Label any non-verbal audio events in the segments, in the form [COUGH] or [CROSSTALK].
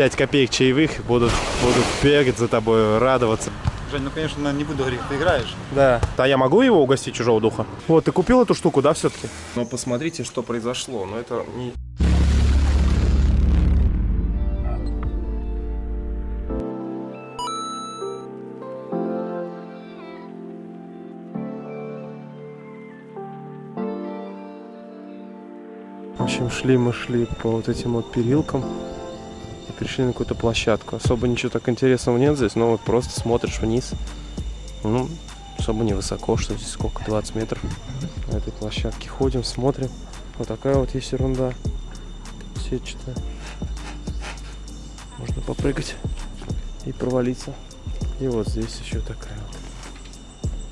5 копеек чаевых, будут, будут бегать за тобой, радоваться. Жень, ну конечно, наверное, не буду говорить, ты играешь. Да. А я могу его угостить чужого духа? Вот, ты купил эту штуку, да, все-таки? Но посмотрите, что произошло. Но это не... В общем, шли мы шли по вот этим вот перилкам и пришли на какую-то площадку. Особо ничего так интересного нет здесь, но вот просто смотришь вниз. Ну, особо не высоко, что здесь сколько, 20 метров. На этой площадке ходим, смотрим. Вот такая вот есть ерунда. Сетчатая. Можно попрыгать и провалиться. И вот здесь еще такая вот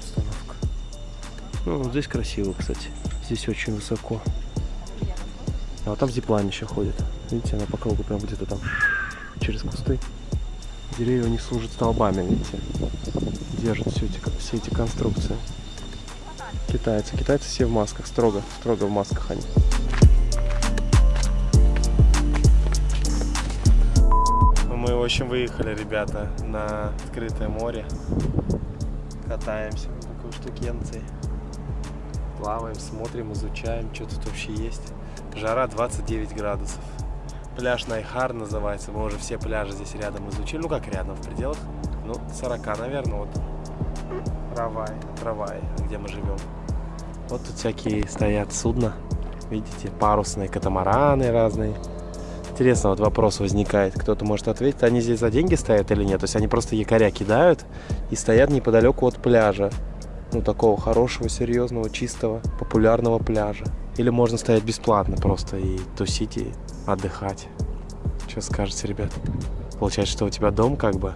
установка. Ну, здесь красиво, кстати. Здесь очень высоко. А вот там зиплайн еще ходит. Видите, она по кругу прям где-то там через кусты. Деревья не служат столбами, видите. Держат все эти, все эти конструкции. Китайцы. Китайцы все в масках, строго, строго в масках они. Мы, в общем, выехали, ребята, на открытое море. Катаемся на такой штукенции. Плаваем, смотрим, изучаем, что тут вообще есть. Жара 29 градусов. Пляж Найхар называется. Мы уже все пляжи здесь рядом изучили. Ну как рядом, в пределах, ну, 40, наверное, вот. Равай, Равай, где мы живем. Вот тут всякие стоят судна. Видите, парусные катамараны разные. Интересно, вот вопрос возникает. Кто-то может ответить, они здесь за деньги стоят или нет? То есть они просто якоря кидают и стоят неподалеку от пляжа. Ну, такого хорошего, серьезного, чистого, популярного пляжа. Или можно стоять бесплатно просто и тусить, и отдыхать. Что скажете, ребят? Получается, что у тебя дом как бы,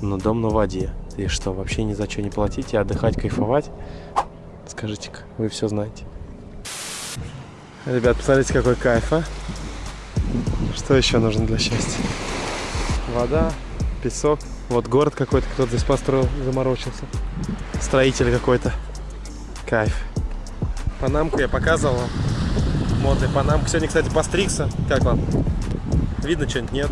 но дом на воде. И что, вообще ни за что не платить и отдыхать, кайфовать? Скажите-ка, вы все знаете. Ребят, посмотрите, какой кайф, а? Что еще нужно для счастья? Вода, песок. Вот город какой-то, кто-то здесь построил, заморочился. Строитель какой-то. Кайф. Панамку я показывал вам. Модный панамку. Сегодня, кстати, постригся. Как вам? Видно что-нибудь? Нет?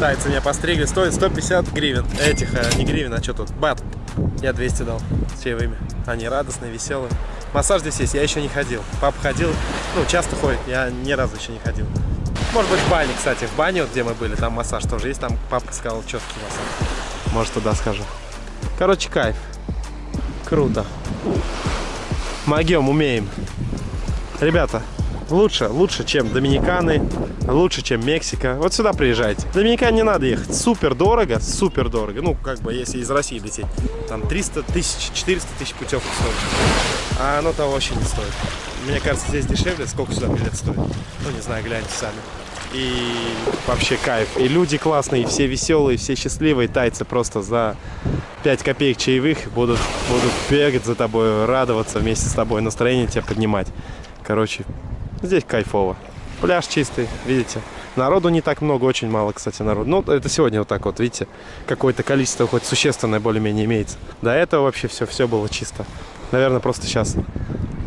Тайцы меня постригли. Стоит 150 гривен. Этих, а не гривен, а что тут? Бат. Я 200 дал с чаевыми. Они радостные, веселые. Массаж здесь есть, я еще не ходил. Папа ходил, ну, часто ходит, я ни разу еще не ходил. Может быть, в бане, кстати, в бане, вот, где мы были, там массаж тоже есть. Там папа сказал, четкий массаж. Может, туда скажу. Короче, кайф. Круто. Могем, умеем. Ребята, лучше, лучше, чем Доминиканы, лучше, чем Мексика. Вот сюда приезжайте. В Доминикан не надо ехать. Супер дорого, супер дорого. Ну, как бы, если из России лететь. Там 300 тысяч, 400 тысяч путевок стоит. А оно того вообще не стоит. Мне кажется, здесь дешевле. Сколько сюда билет стоит? Ну, не знаю, гляньте сами. И вообще кайф. И люди классные, все веселые, все счастливые. Тайцы просто за 5 копеек чаевых будут, будут бегать за тобой, радоваться вместе с тобой, настроение тебя поднимать. Короче, здесь кайфово. Пляж чистый, видите. Народу не так много, очень мало, кстати, народу. Ну, это сегодня вот так вот, видите, какое-то количество хоть существенное более-менее имеется. До этого вообще все, все было чисто. Наверное, просто сейчас,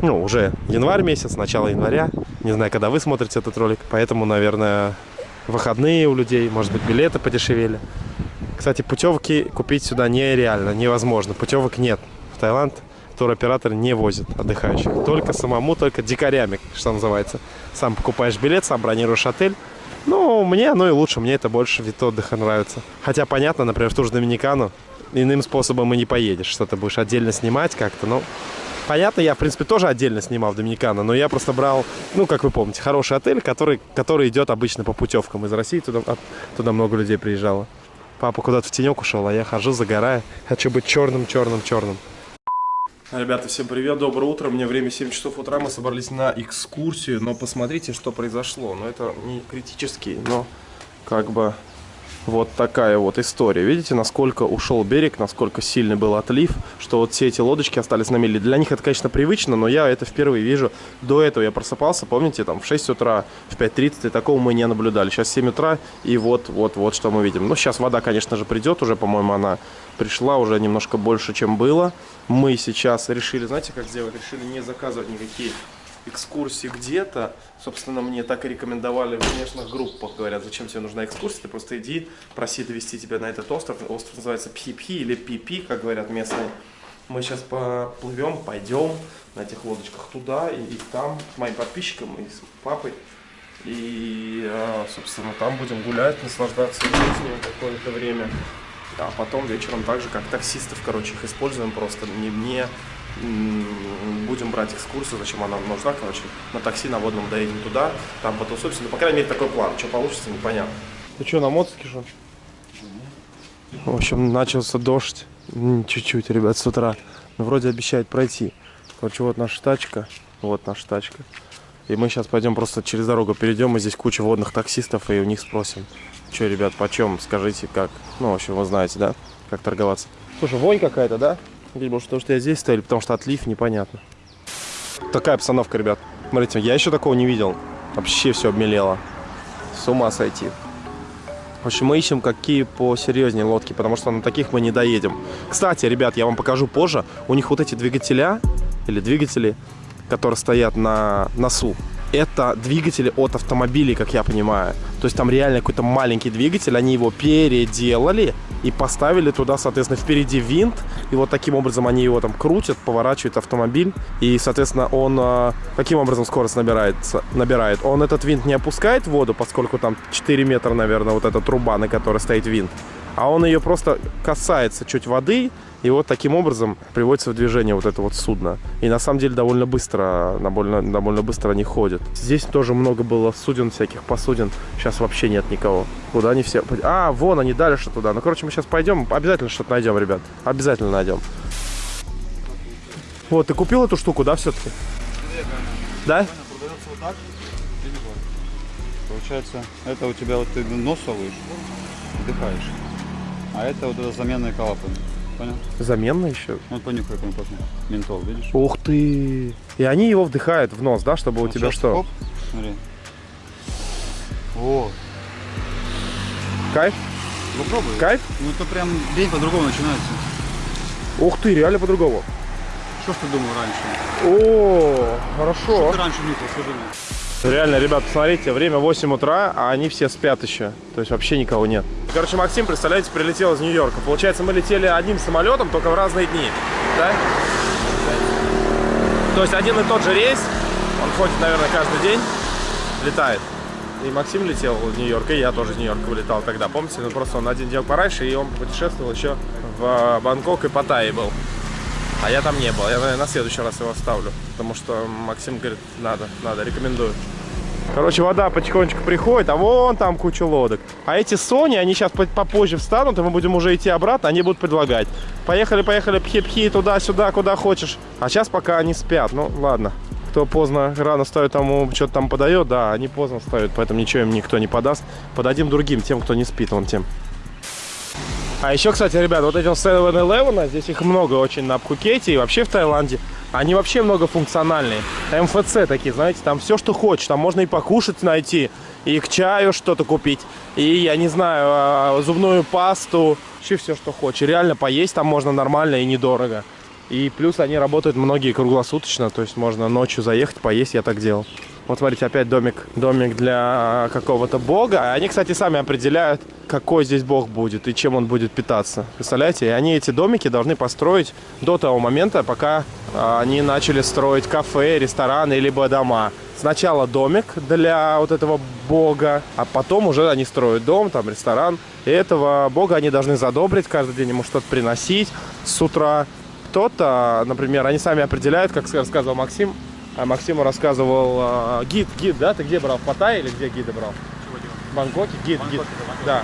ну, уже январь месяц, начало января. Не знаю, когда вы смотрите этот ролик, поэтому, наверное, выходные у людей, может быть, билеты подешевели. Кстати, путевки купить сюда нереально, невозможно. Путевок нет. В Таиланд туроператор не возит отдыхающих. Только самому, только дикарями, что называется. Сам покупаешь билет, сам бронируешь отель. Ну, мне оно и лучше, мне это больше вид отдыха нравится. Хотя, понятно, например, в ту же Доминикану иным способом и не поедешь. Что ты будешь отдельно снимать как-то, ну... Понятно, я, в принципе, тоже отдельно снимал в Доминикана, но я просто брал, ну, как вы помните, хороший отель, который, который идет обычно по путевкам из России, туда, туда много людей приезжало. Папа куда-то в тенек ушел, а я хожу, загораю. Хочу быть черным, черным, черным. Ребята, всем привет, доброе утро. Мне время 7 часов утра, мы собрались на экскурсию, но посмотрите, что произошло. Но это не критический, но как бы вот такая вот история. Видите, насколько ушел берег, насколько сильный был отлив, что вот все эти лодочки остались на мели. Для них это, конечно, привычно, но я это впервые вижу. До этого я просыпался, помните, там в 6 утра, в 5.30, и такого мы не наблюдали. Сейчас 7 утра, и вот, вот, вот что мы видим. Ну, сейчас вода, конечно же, придет уже, по-моему, она пришла уже немножко больше, чем было. Мы сейчас решили, знаете, как сделать? Решили не заказывать никакие экскурсии где-то, собственно, мне так и рекомендовали в внешних группах, говорят, зачем тебе нужна экскурсия, ты просто иди, проси довести тебя на этот остров, остров называется Пхи-Пхи или Пи-Пи, как говорят местные. Мы сейчас поплывем, пойдем на этих лодочках туда и, и там с моим подписчиком и с папой. И, а, собственно, там будем гулять, наслаждаться жизнью какое-то время. А потом вечером так же, как таксистов, короче, их используем просто. Не, не будем брать экскурсию, зачем она нам нужна, короче, на такси на водном доедем туда, там потусуемся. Ну, по крайней мере, такой план. Что получится, непонятно. Ты что, на мотоцикле что? В общем, начался дождь. Чуть-чуть, ребят, с утра. Но вроде обещает пройти. Короче, вот наша тачка. Вот наша тачка. И мы сейчас пойдем просто через дорогу перейдем, и здесь куча водных таксистов, и у них спросим, что, ребят, почем, скажите, как. Ну, в общем, вы знаете, да, как торговаться. Слушай, вонь какая-то, да? Может, потому что я здесь стою, или потому что отлив, непонятно. Такая обстановка, ребят. Смотрите, я еще такого не видел. Вообще все обмелело. С ума сойти. В общем, мы ищем какие посерьезнее лодки, потому что на таких мы не доедем. Кстати, ребят, я вам покажу позже. У них вот эти двигателя, или двигатели, которые стоят на носу, это двигатели от автомобилей, как я понимаю. То есть там реально какой-то маленький двигатель, они его переделали и поставили туда, соответственно, впереди винт. И вот таким образом они его там крутят, поворачивают автомобиль. И, соответственно, он а, каким образом скорость набирается, набирает? Он этот винт не опускает в воду, поскольку там 4 метра, наверное, вот эта труба, на которой стоит винт. А он ее просто касается чуть воды, и вот таким образом приводится в движение вот это вот судно. И на самом деле довольно быстро, довольно, довольно быстро они ходят. Здесь тоже много было суден, всяких посудин. Сейчас вообще нет никого. Куда они все... А, вон они дальше туда. Ну, короче, мы сейчас пойдем. Обязательно что-то найдем, ребят. Обязательно найдем. Вот, ты купил эту штуку, да, все-таки? Да? Получается, это у тебя вот ты нос совываешь, вдыхаешь. А это вот это заменные клапаны. Понял? Заменный еще? Вот понюхай, как он пахнет. Ментол, видишь? Ух ты! И они его вдыхают в нос, да, чтобы вот у тебя что? Хоп, смотри. О. Кайф? Попробуй. Кайф? Ну это прям день по-другому начинается. Ух ты, реально по-другому. Что ж ты думал раньше? О, хорошо. Что ты раньше нюхал, скажи мне? Реально, ребят, смотрите, время 8 утра, а они все спят еще. То есть вообще никого нет. Короче, Максим, представляете, прилетел из Нью-Йорка. Получается, мы летели одним самолетом, только в разные дни. Да? То есть один и тот же рейс, он ходит, наверное, каждый день, летает. И Максим летел в Нью-Йорк, и я тоже из Нью-Йорка вылетал тогда. Помните, ну просто он один день пораньше, и он путешествовал еще в Бангкок и Паттайе был. А я там не был. Я, наверное, на следующий раз его оставлю. Потому что Максим говорит, надо, надо, рекомендую. Короче, вода потихонечку приходит, а вон там куча лодок. А эти Сони, они сейчас попозже встанут, и мы будем уже идти обратно, они будут предлагать. Поехали, поехали, пхи-пхи, туда-сюда, куда хочешь. А сейчас пока они спят, ну ладно. Кто поздно, рано ставит, тому что-то там подает, да, они поздно ставят, поэтому ничего им никто не подаст. Подадим другим, тем, кто не спит, вон тем. А еще, кстати, ребят, вот этим 7-Eleven, здесь их много очень на Пхукете и вообще в Таиланде. Они вообще многофункциональные. МФЦ такие, знаете, там все, что хочешь. Там можно и покушать найти, и к чаю что-то купить, и, я не знаю, а, зубную пасту, вообще все, что хочешь. Реально поесть там можно нормально и недорого. И плюс они работают многие круглосуточно, то есть можно ночью заехать, поесть, я так делал. Вот смотрите, опять домик, домик для какого-то бога. Они, кстати, сами определяют, какой здесь бог будет и чем он будет питаться. Представляете? И они эти домики должны построить до того момента, пока а, они начали строить кафе, рестораны, либо дома. Сначала домик для вот этого бога, а потом уже они строят дом, там ресторан. И этого бога они должны задобрить, каждый день ему что-то приносить с утра. Кто-то, например, они сами определяют, как рассказывал Максим, а Максиму рассказывал а, гид, гид, да? Ты где брал? В Паттайе или где гиды брал? В Бангкоке? Гид, гид. Да.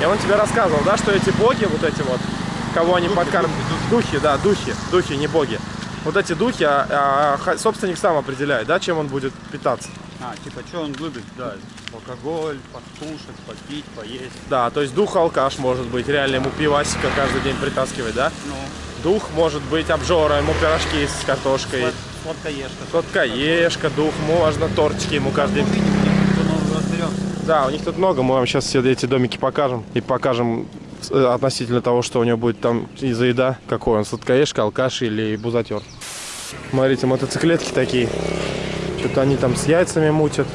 И он тебе рассказывал, да, что эти боги, вот эти вот, кого они подкармливают. Духи, да, духи, духи, не боги. Вот эти духи, а, а, собственник сам определяет, да, чем он будет питаться. А, типа, что он любит, да, алкоголь, покушать, попить, поесть. Да, то есть дух алкаш может быть, реально ему пивасика каждый день притаскивать, да? Ну. Дух может быть обжора, ему пирожки с картошкой. Сладкоежка. Сладкоежка, дух, можно тортики ему каждый день. Да, у них тут много, мы вам сейчас все эти домики покажем. И покажем э, относительно того, что у него будет там из-за еда, какой он, сладкоежка, алкаш или бузатер. Смотрите, мотоциклетки такие. Что-то они там с яйцами мутят.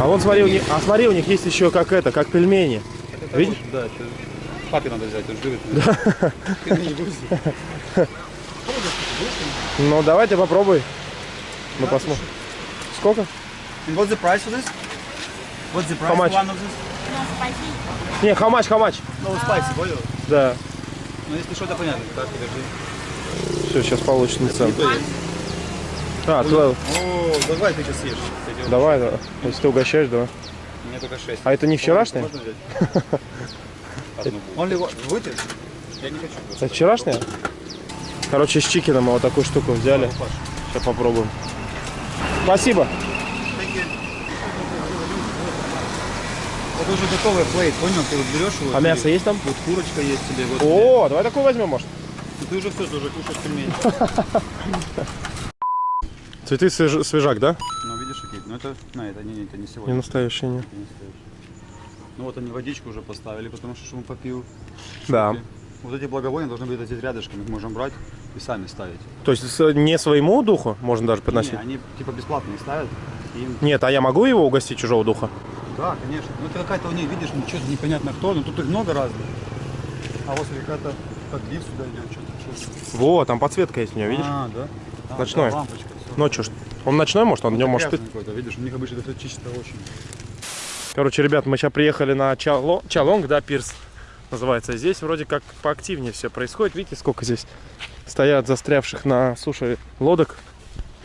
А вон смотри, у них, а смотри, у них есть еще как это, как пельмени. Это Видишь? Да, это папе надо взять, он живет. Ты будешь. Ну, давайте попробуй. Мы посмотрим. Сколько? And what's the price for this? What's the price How much? one of this? No. Не, хамач, хамач. No spicy, понял? Да. Ну если что-то понятно, так, подожди. Все, сейчас получится цену. А, 12. О, давай ты сейчас съешь. Давай, да. Если ты угощаешь, давай. Меня только 6. А это не вчерашнее? Можно взять? [LAUGHS] Only. Вытер? Я не хочу. Это вчерашнее? Короче, с чикеном вот такую штуку взяли. Сейчас попробуем. Спасибо. Это уже готовый плейт, понял? Ты вот берешь его. А мясо есть там? Вот курочка есть тебе. Вот О, давай такой возьмем, может. тебе. Ты уже все, ты уже кушаешь пельмени. [LAUGHS] Цветы свеж- свежак, да? Ну видишь, какие? Ну это, на, это не, это не Не сегодня. настоящие, не. Не настоящий. Ну вот они водичку уже поставили, потому что чтобы попил. Да. Вот эти благовония должны быть здесь рядышком, их можем брать и сами ставить. То есть не своему духу можно даже подносить? Не, они типа бесплатные ставят. им- Нет, а я могу его угостить чужого духа? Да, конечно. Ну это какая-то у них, видишь, ну что-то непонятно кто, но тут их много разных. А вот какая-то подвис сюда идет, что-то. что Вот, там подсветка есть у него, видишь? А, да? А, Ночной. да, лампочка, всё. Ночью. ж- Он ночной, может, он днем может какой-то, видишь, у них обычно это чисто очень. Короче, ребят, мы сейчас приехали на Чало... Чалонг, да, пирс называется. Здесь вроде как поактивнее все происходит. Видите, сколько здесь стоят застрявших на суше лодок.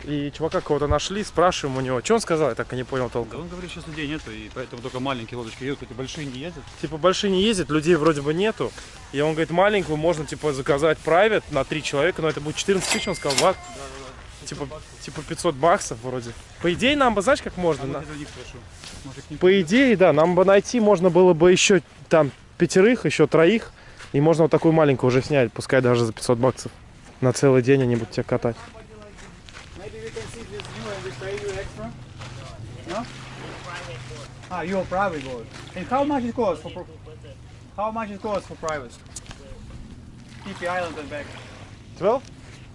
И чувака кого-то нашли, спрашиваем у него, что он сказал, я так и не понял Да толком. он говорит, сейчас людей нету, и поэтому только маленькие лодочки едут, эти большие не ездят. Типа большие не ездят, людей вроде бы нету. И он говорит, маленькую можно типа заказать private на три человека, но это будет 14 тысяч, он сказал, ват. Типа, типа 500 баксов вроде. По идее, нам бы, знаешь, как можно? А на-. Может, По идее, да, нам бы найти можно было бы еще там пятерых, еще троих. И можно вот такую маленькую уже снять, пускай даже за 500 баксов. На целый день они будут тебя катать. Ah, you're private boat. And how much it costs for how much it costs for private? TP Island and back. 12?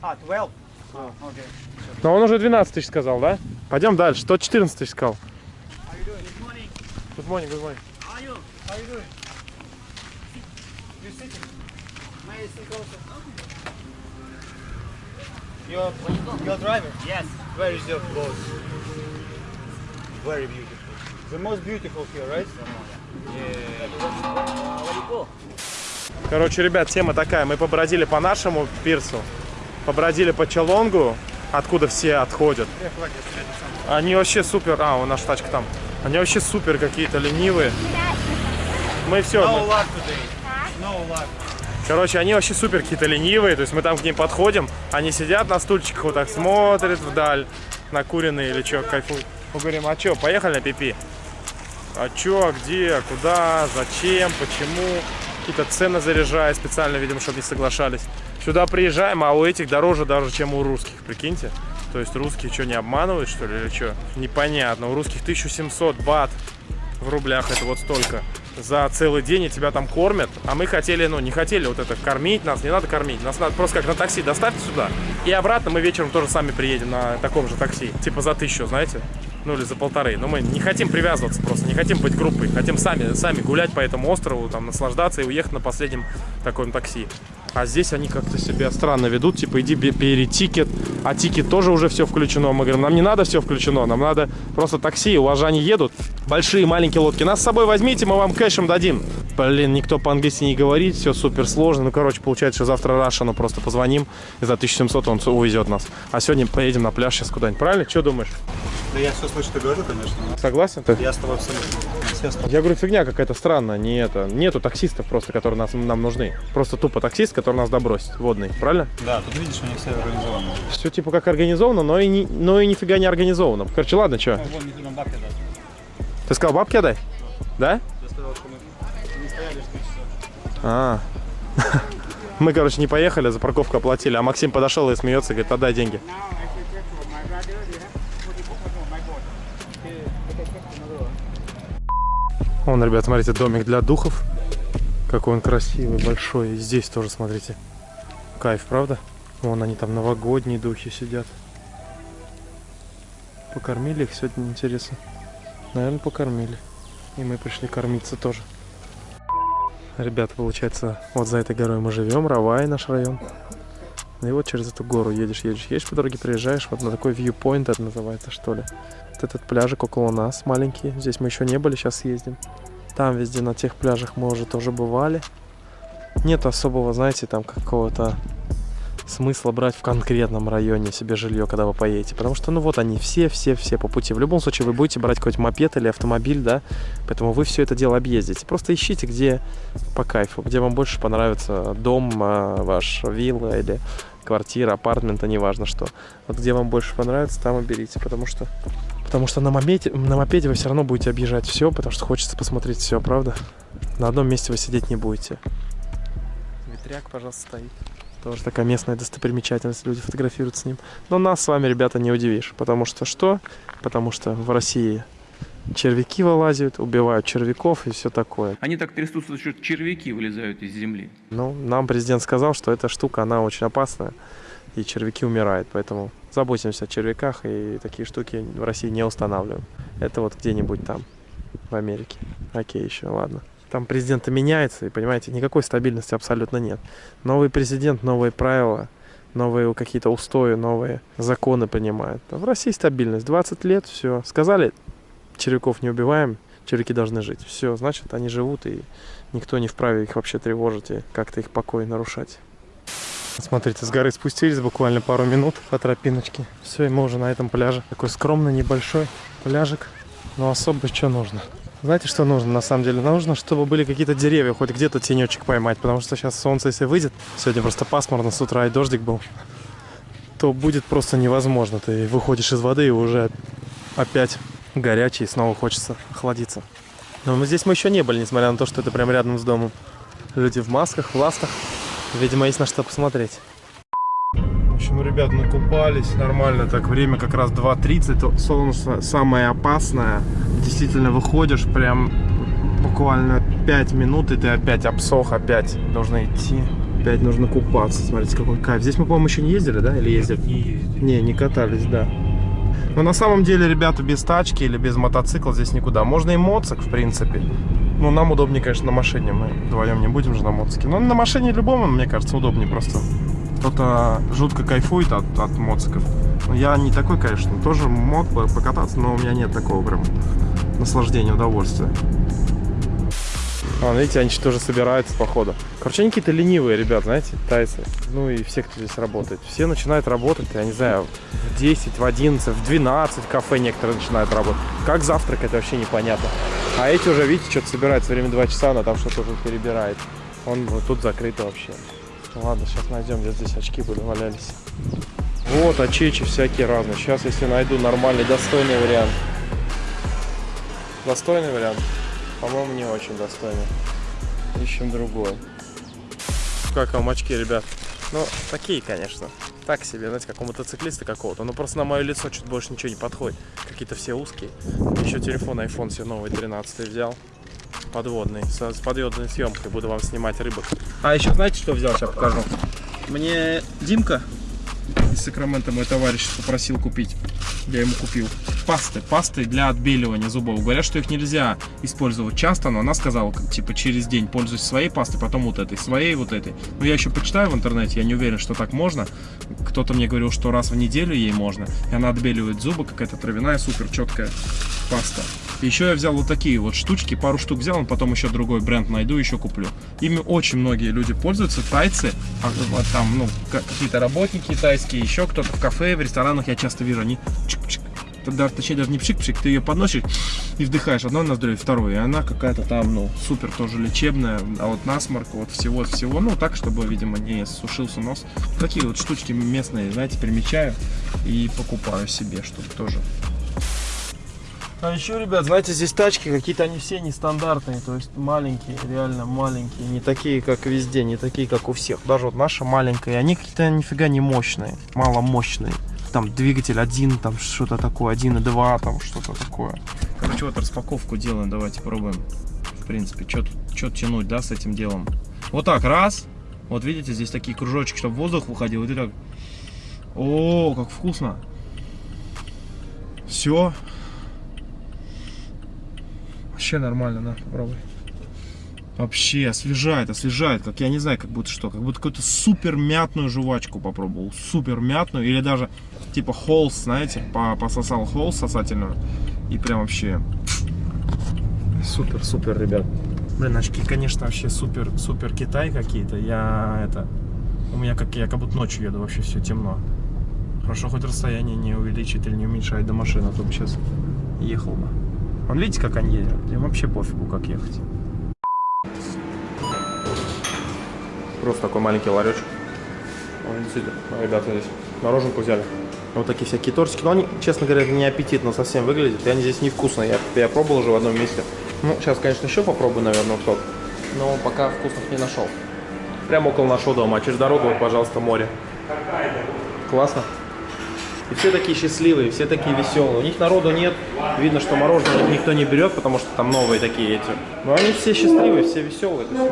Ah, 12. Oh, okay. Но он уже 12 тысяч сказал, да? Пойдем дальше. Тот 14 тысяч сказал. Good morning. Good morning. How are you? How you doing? You sitting? May I sit also? You're, you're driver? Yes. Where is your boat? Very beautiful. The most beautiful here, right? Короче, ребят, тема такая. Мы побродили по нашему пирсу, побродили по Чалонгу, откуда все отходят. Они вообще супер... А, у наша тачка там. Они вообще супер какие-то ленивые. Мы все... No luck. Короче, они вообще супер какие-то ленивые, то есть мы там к ним подходим, они сидят на стульчиках вот так, смотрят вдаль, накуренные или что, кайфуют. Мы говорим, а что, поехали на пипи? А чё, где, куда, зачем, почему? Какие-то цены заряжая специально, видимо, чтобы не соглашались. Сюда приезжаем, а у этих дороже даже, чем у русских, прикиньте. То есть русские что, не обманывают, что ли, или что? Непонятно. У русских 1700 бат в рублях, это вот столько. За целый день и тебя там кормят. А мы хотели, ну, не хотели вот это кормить нас, не надо кормить. Нас надо просто как на такси доставьте сюда. И обратно мы вечером тоже сами приедем на таком же такси. Типа за тысячу, знаете? Ну или за полторы. Но мы не хотим привязываться просто, не хотим быть группой. Хотим сами, сами гулять по этому острову, там, наслаждаться и уехать на последнем таком такси. А здесь они как-то себя странно ведут, типа иди бе- бери ticket, а ticket тоже уже все включено. Мы говорим, нам не надо все включено, нам надо просто такси, у вас же они едут. Большие, маленькие лодки. Нас с собой возьмите, мы вам кэшем дадим. Блин, никто по-английски не говорит, все супер сложно. Ну, короче, получается, что завтра Рашану просто позвоним, и за 1700 он увезет нас. А сегодня поедем на пляж сейчас куда-нибудь, правильно? Что думаешь? Да я все слышу, ты говорю, конечно. но Согласен ты? Я с тобой абсолютно. Я говорю, фигня какая-то странная, не это. Нету таксистов просто, которые нас, нам нужны. Просто тупо таксист, который нас добросит, водный, правильно? Да, тут видишь, у них все организовано. Все типа как организовано, но и, не, но и нифига не организовано. Короче, ладно, что? Ну. Ты сказал бабки отдай? Да? Я сказал, что мы не стояли 4 часа. А. [LAUGHS] Мы, короче, не поехали, за парковку оплатили, а Максим подошел и смеется, говорит, отдай деньги. Вон, ребят, смотрите, домик для духов. Какой он красивый, большой. И здесь тоже, смотрите. Кайф, правда? Вон они там новогодние духи сидят. Покормили их сегодня, интересно. Наверное, покормили. И мы пришли кормиться тоже. Ребята, получается, вот за этой горой мы живем, Равай наш район. И вот через эту гору едешь, едешь, едешь по дороге, приезжаешь вот на такой viewpoint это называется, что ли. Вот этот пляжик около нас маленький. Здесь мы еще не были, сейчас съездим. Там везде на тех пляжах мы уже тоже бывали. Нет особого, знаете, там какого-то смысла брать в конкретном районе себе жилье, когда вы поедете. Потому что, ну вот они все, все, все по пути. В любом случае вы будете брать какой-то мопед или автомобиль, да, поэтому вы все это дело объездите. Просто ищите, где по кайфу, где вам больше понравится дом а, ваш, вилла или квартира, апартмента, неважно что. Вот где вам больше понравится, там и берите, потому что Потому что на мопеде, на мопеде вы все равно будете объезжать все, потому что хочется посмотреть все, правда? На одном месте вы сидеть не будете. Ветряк, пожалуйста, стоит. Тоже такая местная достопримечательность, люди фотографируют с ним. Но нас с вами, ребята, не удивишь. Потому что что? Потому что в России червяки вылазят, убивают червяков и все такое. Они так трясутся, что червяки вылезают из земли. Ну, нам президент сказал, что эта штука, она очень опасная, и червяки умирают, поэтому заботимся о червяках, и такие штуки в России не устанавливаем. Это вот где-нибудь там, в Америке. Окей, еще, ладно. Там президенты меняются, и, понимаете, никакой стабильности абсолютно нет. Новый президент, новые правила, новые какие-то устои, новые законы принимают. А в России стабильность. 20 лет, все. Сказали, червяков не убиваем, червяки должны жить. Все, значит, они живут, и никто не вправе их вообще тревожить и как-то их покой нарушать. Смотрите, с горы спустились буквально пару минут по тропиночке. Все, и мы уже на этом пляже. Такой скромный, небольшой пляжик. Но особо что нужно? Знаете, что нужно на самом деле? Нужно, чтобы были какие-то деревья, хоть где-то тенечек поймать. Потому что сейчас солнце, если выйдет, сегодня просто пасмурно с утра и дождик был, то будет просто невозможно. Ты выходишь из воды и уже опять горячий, и снова хочется охладиться. Но мы здесь мы еще не были, несмотря на то, что это прям рядом с домом. Люди в масках, в ластах. Видимо, есть на что посмотреть. В общем, ребят, накупались нормально. Так, время как раз 2.30. Солнце самое опасное. Действительно, выходишь прям буквально 5 минут, и ты опять обсох, опять нужно идти. Опять нужно купаться. Смотрите, какой кайф. Здесь мы, по-моему, еще не ездили, да? Или ездили? Не ездили. Не, не катались, да. Но на самом деле, ребята, без тачки или без мотоцикла здесь никуда. Можно и моцик, в принципе. Ну, нам удобнее, конечно, на машине. Мы вдвоем не будем же на моцике. Но на машине любому, мне кажется, удобнее просто. Кто-то жутко кайфует от, от моциков. Но я не такой, конечно. Тоже мог бы покататься, но у меня нет такого прям наслаждения, удовольствия. А, видите, они тоже собираются, походу. Короче, они какие-то ленивые ребят, знаете, тайцы. Ну и все, кто здесь работает. Все начинают работать, я не знаю, в 10, в 11, в 12 в кафе некоторые начинают работать. Как завтракать, вообще непонятно. А эти уже, видите, что-то собираются, время 2 часа, она там что-то уже перебирает. Он вот тут закрыто вообще. Ну ладно, сейчас найдем, где здесь очки были, валялись. Вот, очечи всякие разные. Сейчас, если найду нормальный, достойный вариант. Достойный вариант? По-моему, не очень достойный. Ищем другой. Как вам очки, ребят? Ну, такие, конечно. Так себе, знаете, как у мотоциклиста какого-то. Но просто на мое лицо чуть больше ничего не подходит. Какие-то все узкие. Еще телефон iPhone себе новый 13 взял. Подводный. С, подводной съемкой буду вам снимать рыбок. А еще знаете, что взял? Сейчас покажу. Мне Димка из Сакрамента, мой товарищ, попросил купить. Я ему купил пасты, пасты для отбеливания зубов. Говорят, что их нельзя использовать часто, но она сказала, типа, через день пользуйся своей пастой, потом вот этой, своей, вот этой. Но я еще почитаю в интернете, я не уверен, что так можно. Кто-то мне говорил, что раз в неделю ей можно, и она отбеливает зубы, какая-то травяная, супер четкая паста. Еще я взял вот такие вот штучки, пару штук взял, потом еще другой бренд найду, еще куплю. Ими очень многие люди пользуются, тайцы, а, вот там, ну, какие-то работники тайские, еще кто-то в кафе, в ресторанах я часто вижу, они чик-чик, тогда, точнее даже не пшик-пшик, ты ее подносишь и вдыхаешь одно ноздрю, второе, и она какая-то там, ну, супер тоже лечебная, а вот насморк, вот всего-всего, ну, так, чтобы, видимо, не сушился нос. Такие вот штучки местные, знаете, примечаю и покупаю себе, чтобы тоже а еще, ребят, знаете, здесь тачки какие-то они все нестандартные, то есть маленькие, реально маленькие, не такие, как везде, не такие, как у всех. Даже вот наша маленькая, они какие-то нифига не мощные, мало мощные. Там двигатель один, там что-то такое, один и два, там что-то такое. Короче, вот распаковку делаем, давайте пробуем. В принципе, что тянуть, да, с этим делом. Вот так, раз. Вот видите, здесь такие кружочки, чтобы воздух выходил. И так. О, как вкусно. Все. Вообще нормально, на, попробуй. Вообще освежает, освежает, как я не знаю, как будто что, как будто какую-то супер мятную жвачку попробовал, супер мятную, или даже типа холс, знаете, по- пососал холс сосательную, и прям вообще супер, супер, ребят. Блин, очки, конечно, вообще супер, супер Китай какие-то, я это, у меня как, я как будто ночью еду, вообще все темно. Хорошо, хоть расстояние не увеличит или не уменьшает до машины, а то бы сейчас ехал бы. Вон видите, как они едут? Им вообще пофигу, как ехать. Просто такой маленький ларечек. Вон, действительно, ребята здесь мороженку взяли. Вот такие всякие тортики. Но они, честно говоря, не аппетитно совсем выглядят. И они здесь невкусные. Я, я пробовал уже в одном месте. Ну, сейчас, конечно, еще попробую, наверное, сок. Но пока вкусных не нашел. Прямо около нашего дома. А через дорогу, вот, пожалуйста, море. Классно. И все такие счастливые, все такие веселые. У них народу нет. Видно, что мороженое никто не берет, потому что там новые такие эти. Но они все счастливые, все веселые. Всё.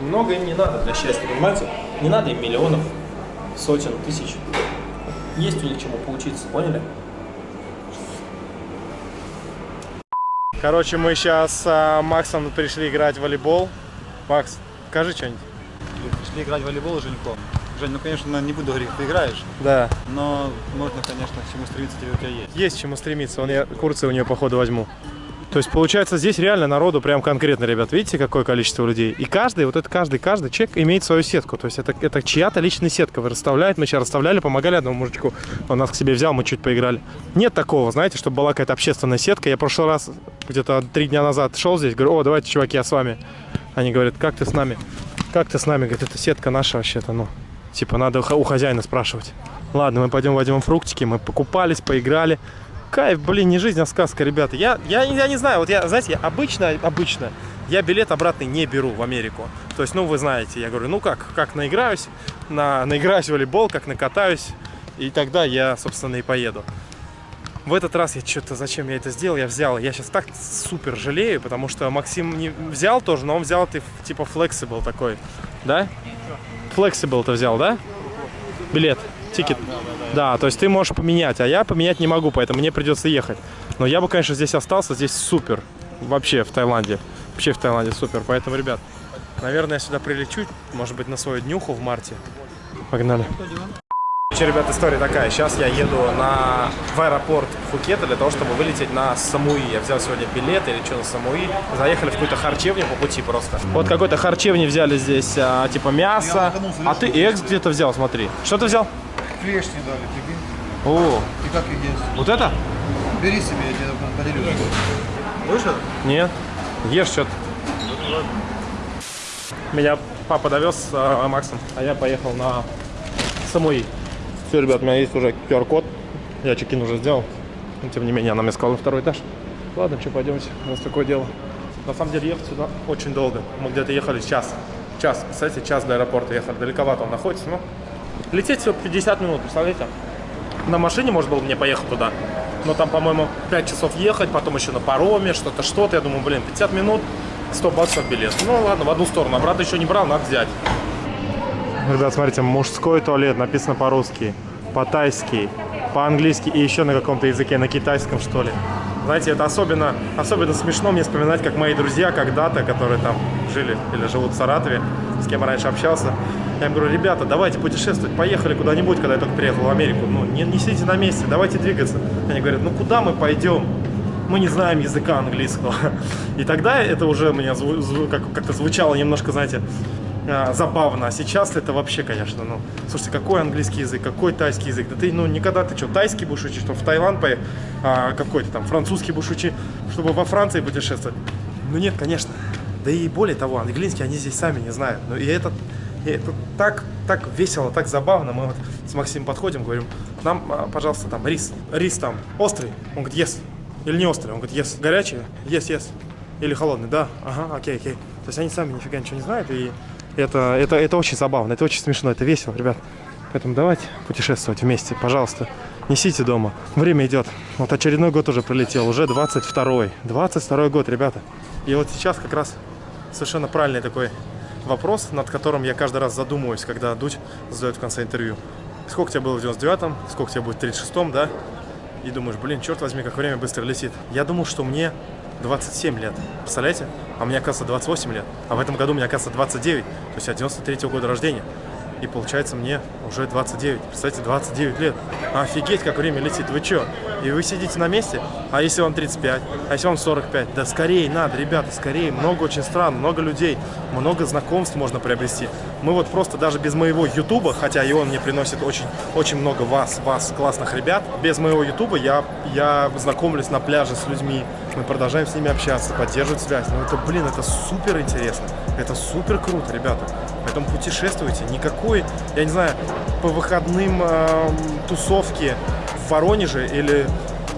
Много им не надо для счастья, понимаете? Не надо им миллионов, сотен, тысяч. Есть у них чему поучиться, поняли? Короче, мы сейчас с Максом пришли играть в волейбол. Макс, скажи что-нибудь. Пришли играть в волейбол, Женько. Жень, ну, конечно, не буду говорить, ты играешь, Да. но можно, конечно, к чему стремиться тебе у тебя есть. Есть к чему стремиться. Вон я курсы у нее, походу, возьму. То есть, получается, здесь реально народу прям конкретно, ребят. Видите, какое количество людей? И каждый, вот это каждый, каждый человек имеет свою сетку. То есть, это, это чья-то личная сетка расставляет. Мы сейчас расставляли, помогали одному мужичку. Он нас к себе взял, мы чуть поиграли. Нет такого, знаете, чтобы была какая-то общественная сетка. Я в прошлый раз, где-то три дня назад шел здесь, говорю, о, давайте, чуваки, я с вами. Они говорят, как ты с нами? Как ты с нами? Говорит, это сетка наша вообще-то, ну. Типа, надо у хозяина спрашивать. Ладно, мы пойдем возьмем фруктики, мы покупались, поиграли. Кайф, блин, не жизнь, а сказка, ребята. Я, я, я не знаю, вот я, знаете, я обычно, обычно, я билет обратный не беру в Америку. То есть, ну, вы знаете, я говорю, ну как, как наиграюсь, на, наиграюсь в волейбол, как накатаюсь, и тогда я, собственно, и поеду. В этот раз я что-то, зачем я это сделал, я взял. Я сейчас так супер жалею, потому что Максим не взял тоже, но он взял ты типа flexible такой, да? Flexible ты взял, да? Билет, тикет. Да, то есть ты можешь поменять, а я поменять не могу, поэтому мне придется ехать. Но я бы, конечно, здесь остался, здесь супер. Вообще в Таиланде. Вообще в Таиланде супер. Поэтому, ребят, наверное, я сюда прилечу, может быть, на свою днюху в марте. Погнали. Короче, ребят, история такая. Сейчас я еду на, в аэропорт Пхукета для того, чтобы вылететь на Самуи. Я взял сегодня билет или что на Самуи. Заехали в какую-то харчевню по пути просто. Вот какой-то харчевни взяли здесь, а, типа мясо. А ты экс где-то взял, смотри. Что ты взял? Клешни дали, прикинь. О, И как их есть? вот это? Бери себе, я тебе поделюсь. Вышел? Нет. Ешь что-то. Меня папа довез с а, Максом, а я поехал на Самуи. Все, ребят, у меня есть уже QR-код. Я чекин уже сделал. Но, тем не менее, она мне сказала на второй этаж. Ладно, что, пойдемте. У нас такое дело. На самом деле, ехать сюда очень долго. Мы где-то ехали час. Час, кстати, час до аэропорта ехали. Далековато он находится, но лететь всего 50 минут, представляете? На машине можно было мне поехать туда. Но там, по-моему, 5 часов ехать, потом еще на пароме, что-то, что-то. Я думаю, блин, 50 минут, 100 баксов билет. Ну ладно, в одну сторону. Обратно еще не брал, надо взять. Ребят, смотрите, мужской туалет написано по-русски, по-тайски, по-английски и еще на каком-то языке, на китайском, что ли. Знаете, это особенно, особенно смешно мне вспоминать, как мои друзья когда-то, которые там жили или живут в Саратове, с кем я раньше общался, я им говорю, ребята, давайте путешествовать, поехали куда-нибудь, когда я только приехал в Америку. Ну, не, не сидите на месте, давайте двигаться. Они говорят, ну куда мы пойдем? Мы не знаем языка английского. [LAUGHS] И тогда это уже у меня как-то звучало немножко, знаете, а, забавно. А сейчас это вообще, конечно, ну, слушайте, какой английский язык, какой тайский язык? Да ты, ну, никогда ты что, тайский будешь учить, что в Таиланд поехать, а, какой-то там французский будешь учить, чтобы во Франции путешествовать? Ну, нет, конечно. Да и более того, английский они здесь сами не знают. Ну, и это, и это так, так весело, так забавно. Мы вот с Максимом подходим, говорим, нам, а, пожалуйста, там рис, рис там острый? Он говорит, yes. Или не острый? Он говорит, yes. Горячий? Yes, yes. Или холодный? Да. Ага, окей, окей. То есть они сами нифига ничего не знают, и это, это, это очень забавно, это очень смешно, это весело, ребят. Поэтому давайте путешествовать вместе, пожалуйста. Несите дома. Время идет. Вот очередной год уже пролетел, уже 22-й. 22 год, ребята. И вот сейчас как раз совершенно правильный такой вопрос, над которым я каждый раз задумываюсь, когда Дудь задает в конце интервью. Сколько тебе было в 99-м, сколько тебе будет в 36-м, да? и думаешь, блин, черт возьми, как время быстро летит. Я думал, что мне 27 лет. Представляете? А мне, оказывается, 28 лет. А в этом году мне, оказывается, 29. То есть я 93 -го года рождения. И получается мне уже 29. Представляете, 29 лет. Офигеть, как время летит. Вы чё? И вы сидите на месте? А если вам 35? А если вам 45? Да скорее надо, ребята, скорее. Много очень стран, много людей, много знакомств можно приобрести. Мы вот просто даже без моего ютуба, хотя и он мне приносит очень, очень много вас, вас, классных ребят, без моего ютуба я, я знакомлюсь на пляже с людьми, мы продолжаем с ними общаться, поддерживать связь. Ну это, блин, это супер интересно, это супер круто, ребята. Поэтому путешествуйте. Никакой, я не знаю, по выходным э, тусовки в Воронеже или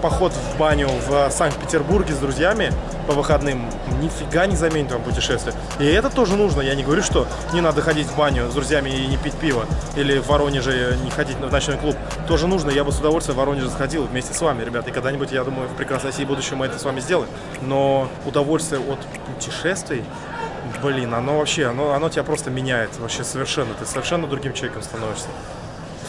поход в баню в Санкт-Петербурге с друзьями по выходным нифига не заменит вам путешествие. И это тоже нужно. Я не говорю, что не надо ходить в баню с друзьями и не пить пиво. Или в Воронеже не ходить в ночной клуб. Тоже нужно. Я бы с удовольствием в Воронеже сходил вместе с вами, ребята. И когда-нибудь, я думаю, в прекрасной России будущем мы это с вами сделаем. Но удовольствие от путешествий Блин, оно вообще, оно, оно тебя просто меняет вообще совершенно. Ты совершенно другим человеком становишься.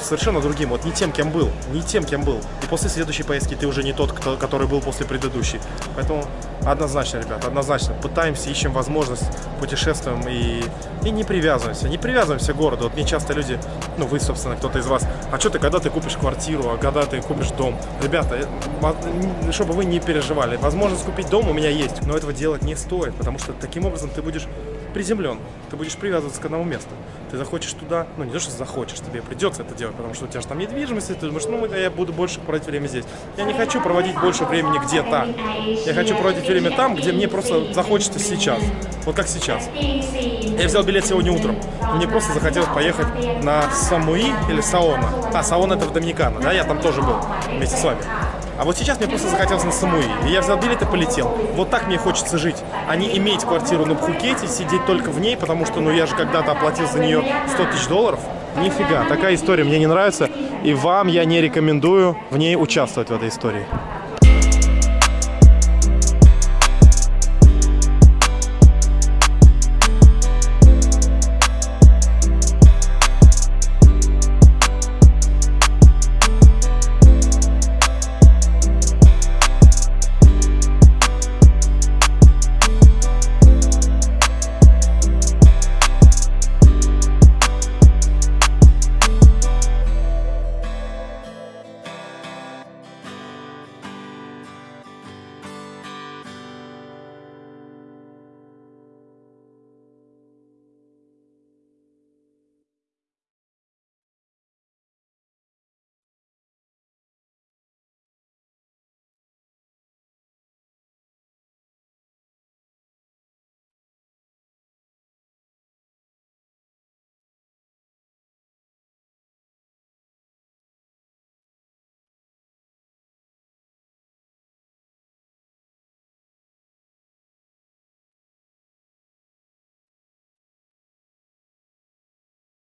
Совершенно другим, вот не тем, кем был, не тем, кем был. И после следующей поездки ты уже не тот, кто, который был после предыдущей. Поэтому однозначно, ребят, однозначно. Пытаемся, ищем возможность, путешествуем и, и не привязываемся. Не привязываемся к городу. Вот мне часто люди, ну вы, собственно, кто-то из вас, а что ты, когда ты купишь квартиру, а когда ты купишь дом? Ребята, э, чтобы вы не переживали, возможность купить дом у меня есть, но этого делать не стоит, потому что таким образом ты будешь приземлен. Ты будешь привязываться к одному месту. Ты захочешь туда, ну не то, что захочешь, тебе придется это делать, потому что у тебя же там недвижимость, и ты думаешь, ну я буду больше проводить время здесь. Я не хочу проводить больше времени где-то. Я хочу проводить время там, где мне просто захочется сейчас. Вот как сейчас. Я взял билет сегодня утром. Мне просто захотелось поехать на Самуи или Саона. А, Саона это в Доминикана, да, я там тоже был вместе с вами. А вот сейчас мне просто захотелось на Самуи. И я взял билет и полетел. Вот так мне хочется жить. А не иметь квартиру на Пхукете, сидеть только в ней, потому что, ну, я же когда-то оплатил за нее 100 тысяч долларов. Нифига, такая история мне не нравится. И вам я не рекомендую в ней участвовать в этой истории.